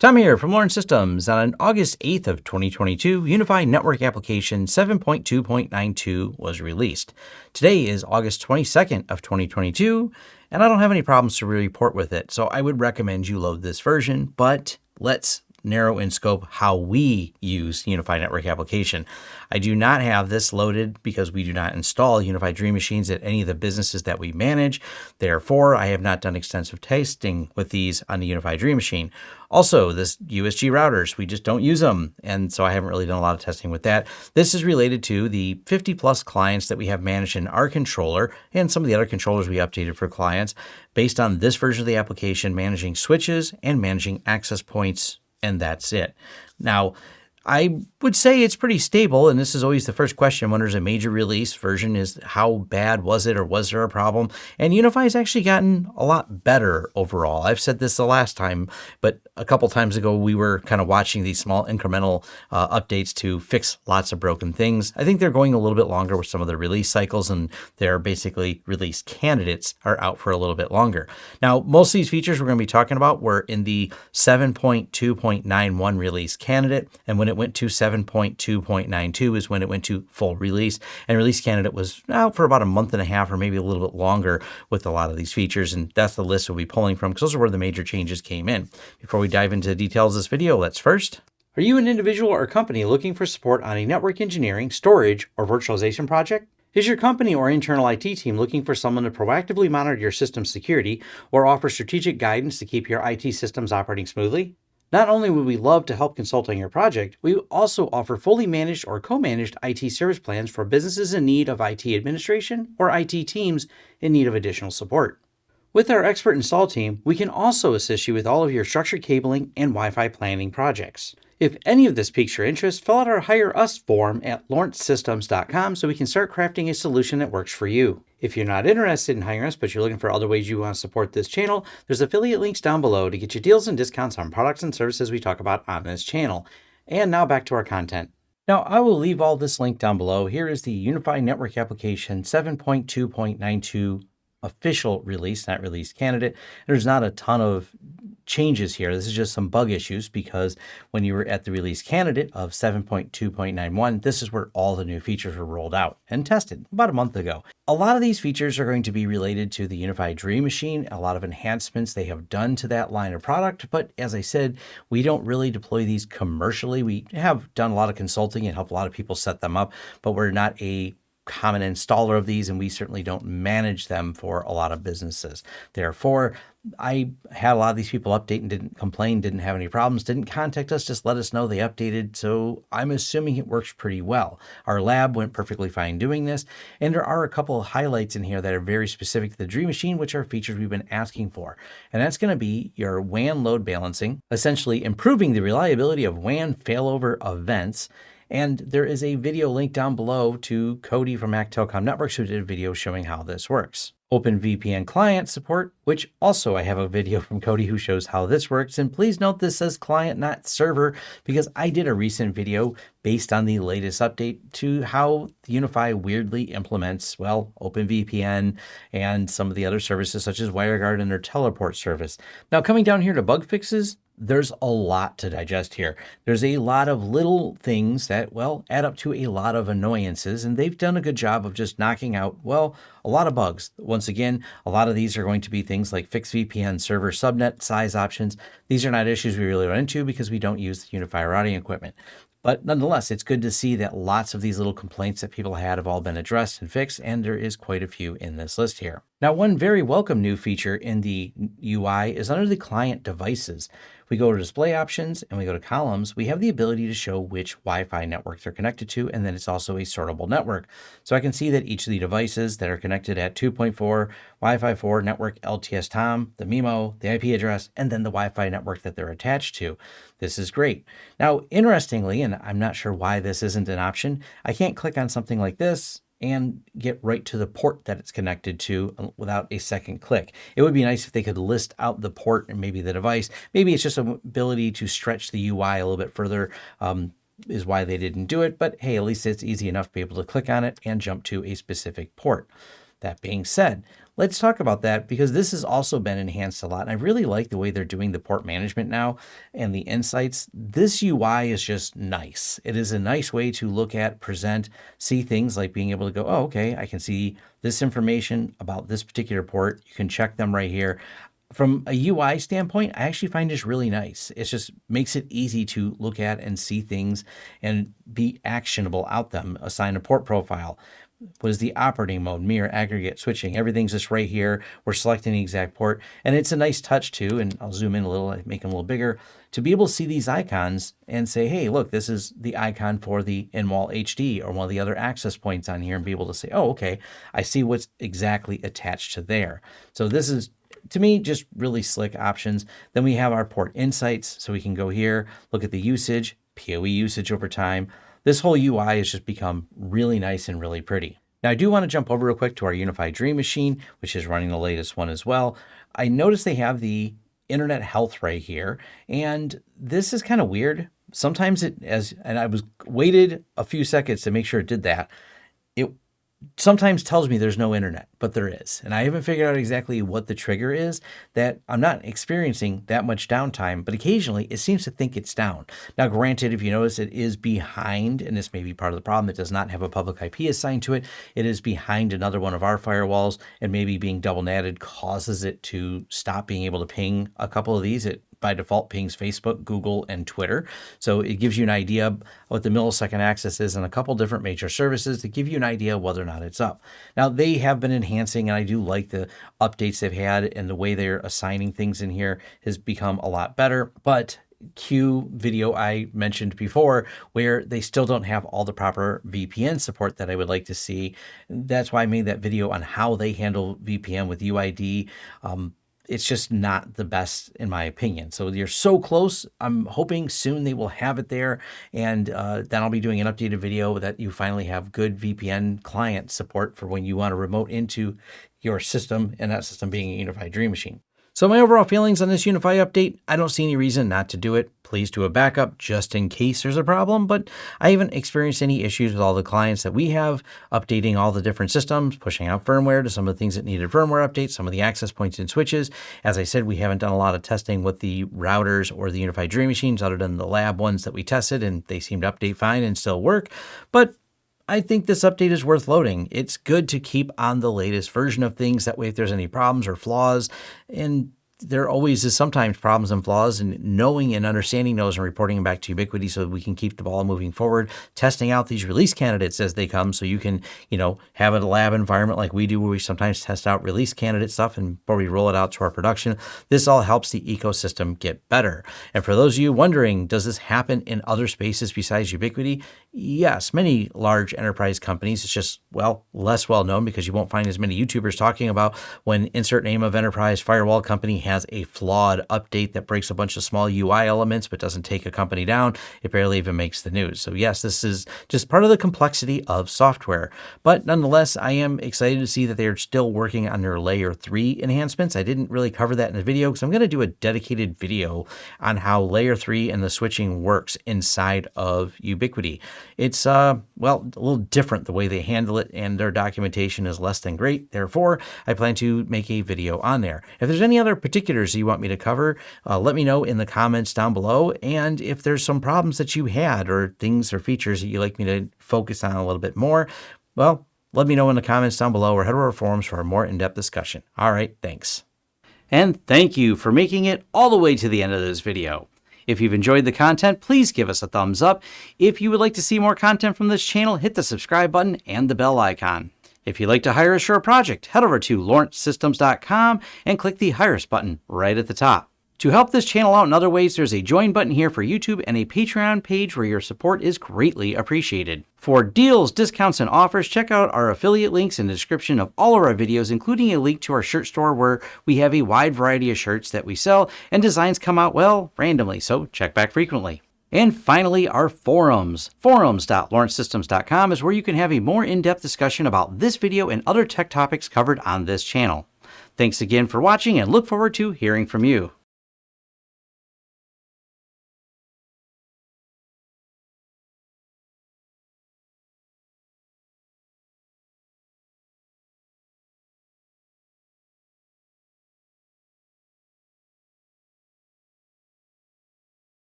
Tom here from Lawrence Systems. On August 8th of 2022, UniFi Network Application 7.2.92 was released. Today is August 22nd of 2022, and I don't have any problems to report with it, so I would recommend you load this version, but let's narrow in scope how we use UniFi Network Application. I do not have this loaded because we do not install UniFi Dream Machines at any of the businesses that we manage. Therefore, I have not done extensive testing with these on the UniFi Dream Machine. Also, this USG routers, we just don't use them. And so I haven't really done a lot of testing with that. This is related to the 50 plus clients that we have managed in our controller and some of the other controllers we updated for clients based on this version of the application, managing switches and managing access points and that's it. Now, I would say it's pretty stable, and this is always the first question when there's a major release version is how bad was it or was there a problem? And UniFi has actually gotten a lot better overall. I've said this the last time, but a couple times ago we were kind of watching these small incremental uh, updates to fix lots of broken things. I think they're going a little bit longer with some of the release cycles, and their basically release candidates are out for a little bit longer. Now, most of these features we're going to be talking about were in the 7.2.91 release candidate, and when it went to 7.2.92 is when it went to full release. And release candidate was out for about a month and a half or maybe a little bit longer with a lot of these features. And that's the list we'll be pulling from because those are where the major changes came in. Before we dive into the details of this video, let's first are you an individual or company looking for support on a network engineering, storage, or virtualization project? Is your company or internal IT team looking for someone to proactively monitor your system security or offer strategic guidance to keep your IT systems operating smoothly? Not only would we love to help consult on your project, we also offer fully managed or co-managed IT service plans for businesses in need of IT administration or IT teams in need of additional support. With our expert install team, we can also assist you with all of your structured cabling and Wi-Fi planning projects. If any of this piques your interest, fill out our Hire Us form at lawrencesystems.com so we can start crafting a solution that works for you. If you're not interested in hiring us, but you're looking for other ways you want to support this channel, there's affiliate links down below to get you deals and discounts on products and services we talk about on this channel. And now back to our content. Now, I will leave all this link down below. Here is the UniFi Network Application 7.2.92 official release, not release candidate. There's not a ton of changes here. This is just some bug issues because when you were at the release candidate of 7.2.91, this is where all the new features were rolled out and tested about a month ago. A lot of these features are going to be related to the UniFi Dream Machine, a lot of enhancements they have done to that line of product. But as I said, we don't really deploy these commercially. We have done a lot of consulting and help a lot of people set them up, but we're not a common installer of these, and we certainly don't manage them for a lot of businesses. Therefore, I had a lot of these people update and didn't complain, didn't have any problems, didn't contact us, just let us know they updated. So I'm assuming it works pretty well. Our lab went perfectly fine doing this. And there are a couple of highlights in here that are very specific to the Dream Machine, which are features we've been asking for. And that's going to be your WAN load balancing, essentially improving the reliability of WAN failover events and there is a video link down below to Cody from Mac Telecom Networks who did a video showing how this works. OpenVPN client support, which also I have a video from Cody who shows how this works. And please note this says client, not server, because I did a recent video based on the latest update to how UniFi weirdly implements, well, OpenVPN and some of the other services such as WireGuard and their teleport service. Now coming down here to bug fixes, there's a lot to digest here. There's a lot of little things that, well, add up to a lot of annoyances, and they've done a good job of just knocking out, well, a lot of bugs. Once again, a lot of these are going to be things like fixed VPN server subnet size options. These are not issues we really run into because we don't use the UniFi routing equipment. But nonetheless, it's good to see that lots of these little complaints that people had have all been addressed and fixed, and there is quite a few in this list here. Now, one very welcome new feature in the UI is under the client devices. We go to display options and we go to columns, we have the ability to show which Wi-Fi networks are connected to, and then it's also a sortable network. So I can see that each of the devices that are connected at 2.4, Wi-Fi 4 network LTS TOM, the MIMO, the IP address, and then the Wi-Fi network that they're attached to. This is great. Now, interestingly, and I'm not sure why this isn't an option, I can't click on something like this and get right to the port that it's connected to uh, without a second click. It would be nice if they could list out the port and maybe the device. Maybe it's just an ability to stretch the UI a little bit further um, is why they didn't do it. But hey, at least it's easy enough to be able to click on it and jump to a specific port. That being said, let's talk about that because this has also been enhanced a lot. And I really like the way they're doing the port management now and the insights. This UI is just nice. It is a nice way to look at, present, see things like being able to go, oh, okay, I can see this information about this particular port. You can check them right here from a UI standpoint, I actually find this really nice. It just makes it easy to look at and see things and be actionable out them. Assign a port profile. What is the operating mode, mirror, aggregate, switching? Everything's just right here. We're selecting the exact port. And it's a nice touch too. And I'll zoom in a little, make them a little bigger to be able to see these icons and say, hey, look, this is the icon for the in-wall HD or one of the other access points on here and be able to say, oh, okay, I see what's exactly attached to there. So this is to me, just really slick options. Then we have our port insights. So we can go here, look at the usage, PoE usage over time. This whole UI has just become really nice and really pretty. Now I do want to jump over real quick to our UniFi Dream Machine, which is running the latest one as well. I noticed they have the internet health right here. And this is kind of weird. Sometimes it as, and I was waited a few seconds to make sure it did that. Sometimes tells me there's no internet, but there is. And I haven't figured out exactly what the trigger is that I'm not experiencing that much downtime, but occasionally it seems to think it's down. Now, granted, if you notice it is behind, and this may be part of the problem, it does not have a public IP assigned to it. It is behind another one of our firewalls and maybe being double natted causes it to stop being able to ping a couple of these. It by default pings Facebook, Google, and Twitter. So it gives you an idea what the millisecond access is on a couple different major services to give you an idea whether or not it's up. Now they have been enhancing, and I do like the updates they've had and the way they're assigning things in here has become a lot better. But Q video I mentioned before, where they still don't have all the proper VPN support that I would like to see. That's why I made that video on how they handle VPN with UID. Um, it's just not the best in my opinion. So you're so close. I'm hoping soon they will have it there. And uh, then I'll be doing an updated video that you finally have good VPN client support for when you want to remote into your system and that system being a UniFi Dream Machine. So my overall feelings on this UniFi update, I don't see any reason not to do it. Please do a backup just in case there's a problem, but I haven't experienced any issues with all the clients that we have, updating all the different systems, pushing out firmware to some of the things that needed firmware updates, some of the access points and switches. As I said, we haven't done a lot of testing with the routers or the UniFi Dream Machines other than the lab ones that we tested, and they seem to update fine and still work. But I think this update is worth loading. It's good to keep on the latest version of things. That way, if there's any problems or flaws, and there always is sometimes problems and flaws and knowing and understanding those and reporting them back to Ubiquiti so we can keep the ball moving forward, testing out these release candidates as they come so you can, you know, have a lab environment like we do where we sometimes test out release candidate stuff and before we roll it out to our production. This all helps the ecosystem get better. And for those of you wondering, does this happen in other spaces besides Ubiquiti Yes, many large enterprise companies. It's just, well, less well known because you won't find as many YouTubers talking about when insert name of enterprise firewall company has a flawed update that breaks a bunch of small UI elements but doesn't take a company down. It barely even makes the news. So yes, this is just part of the complexity of software. But nonetheless, I am excited to see that they're still working on their layer three enhancements. I didn't really cover that in the video because I'm going to do a dedicated video on how layer three and the switching works inside of Ubiquiti. It's, uh, well, a little different the way they handle it and their documentation is less than great. Therefore, I plan to make a video on there. If there's any other particulars you want me to cover, uh, let me know in the comments down below. And if there's some problems that you had or things or features that you'd like me to focus on a little bit more, well, let me know in the comments down below or head over to our forums for a more in-depth discussion. All right, thanks. And thank you for making it all the way to the end of this video. If you've enjoyed the content, please give us a thumbs up. If you would like to see more content from this channel, hit the subscribe button and the bell icon. If you'd like to hire a project, head over to lawrencesystems.com and click the Hire Us button right at the top. To help this channel out in other ways, there's a join button here for YouTube and a Patreon page where your support is greatly appreciated. For deals, discounts, and offers, check out our affiliate links in the description of all of our videos, including a link to our shirt store where we have a wide variety of shirts that we sell and designs come out, well, randomly, so check back frequently. And finally, our forums. Forums.lawrencesystems.com is where you can have a more in-depth discussion about this video and other tech topics covered on this channel. Thanks again for watching and look forward to hearing from you.